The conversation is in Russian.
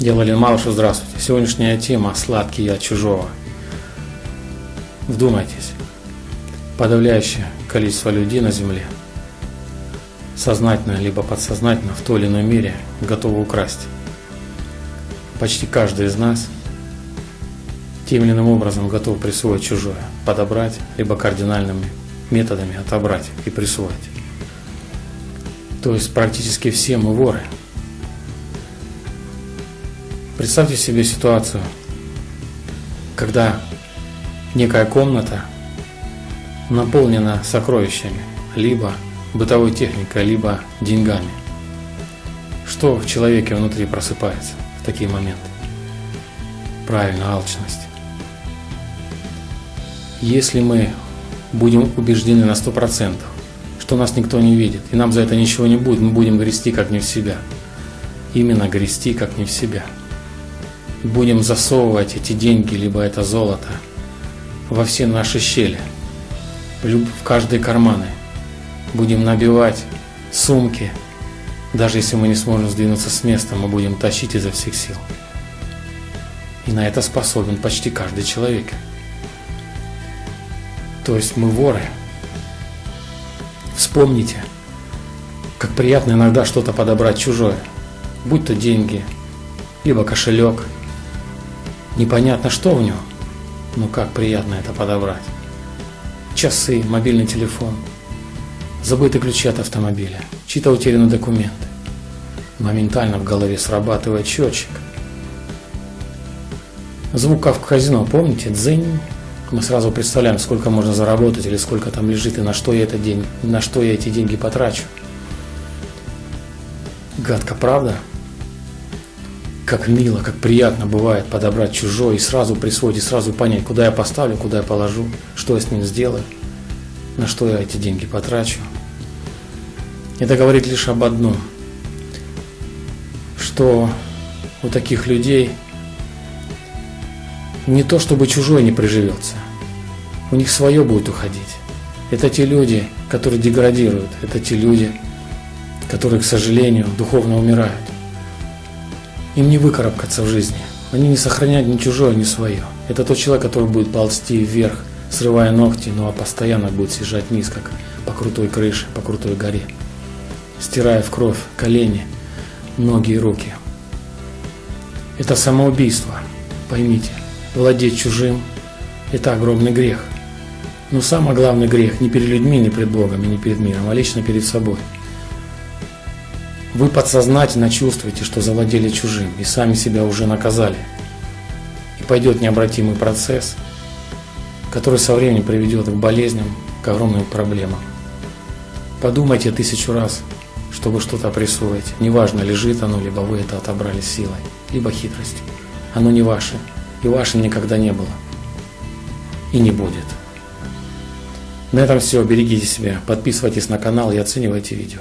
Валерий Малышев, здравствуйте. Сегодняшняя тема «Сладкий я чужого». Вдумайтесь, подавляющее количество людей на Земле сознательно либо подсознательно в той или иной мере готовы украсть. Почти каждый из нас тем или иным образом готов присвоить чужое, подобрать, либо кардинальными методами отобрать и присвоить. То есть практически все мы воры – Представьте себе ситуацию, когда некая комната наполнена сокровищами, либо бытовой техникой, либо деньгами. Что в человеке внутри просыпается в такие моменты? Правильно, алчность. Если мы будем убеждены на 100%, что нас никто не видит, и нам за это ничего не будет, мы будем грести как не в себя. Именно грести как не в себя будем засовывать эти деньги, либо это золото во все наши щели, в каждые карманы. Будем набивать сумки. Даже если мы не сможем сдвинуться с места, мы будем тащить изо всех сил. И на это способен почти каждый человек. То есть мы воры. Вспомните, как приятно иногда что-то подобрать чужое, будь то деньги, либо кошелек – Непонятно, что в нем, но как приятно это подобрать. Часы, мобильный телефон, забытые ключи от автомобиля, чьи-то утеряны документы. Моментально в голове срабатывает счетчик. Звук в казино, помните? Дзынь. Мы сразу представляем, сколько можно заработать или сколько там лежит и на что я, это день, на что я эти деньги потрачу. Гадко, правда? Как мило, как приятно бывает подобрать чужое и сразу присвоить, и сразу понять, куда я поставлю, куда я положу, что я с ним сделаю, на что я эти деньги потрачу. Это говорит лишь об одном, что у таких людей не то, чтобы чужое не приживется, у них свое будет уходить. Это те люди, которые деградируют, это те люди, которые, к сожалению, духовно умирают. Им не выкарабкаться в жизни. Они не сохраняют ни чужое, ни свое. Это тот человек, который будет ползти вверх, срывая ногти, ну а постоянно будет съезжать вниз, как по крутой крыше, по крутой горе, стирая в кровь колени, ноги и руки. Это самоубийство, поймите. Владеть чужим – это огромный грех. Но самый главный грех не перед людьми, не перед Богом и не перед миром, а лично перед собой – вы подсознательно чувствуете, что завладели чужим и сами себя уже наказали. И пойдет необратимый процесс, который со временем приведет к болезням, к огромным проблемам. Подумайте тысячу раз, чтобы что-то присвоить. Неважно, лежит оно, либо вы это отобрали силой, либо хитростью. Оно не ваше, и вашим никогда не было. И не будет. На этом все. Берегите себя, подписывайтесь на канал и оценивайте видео.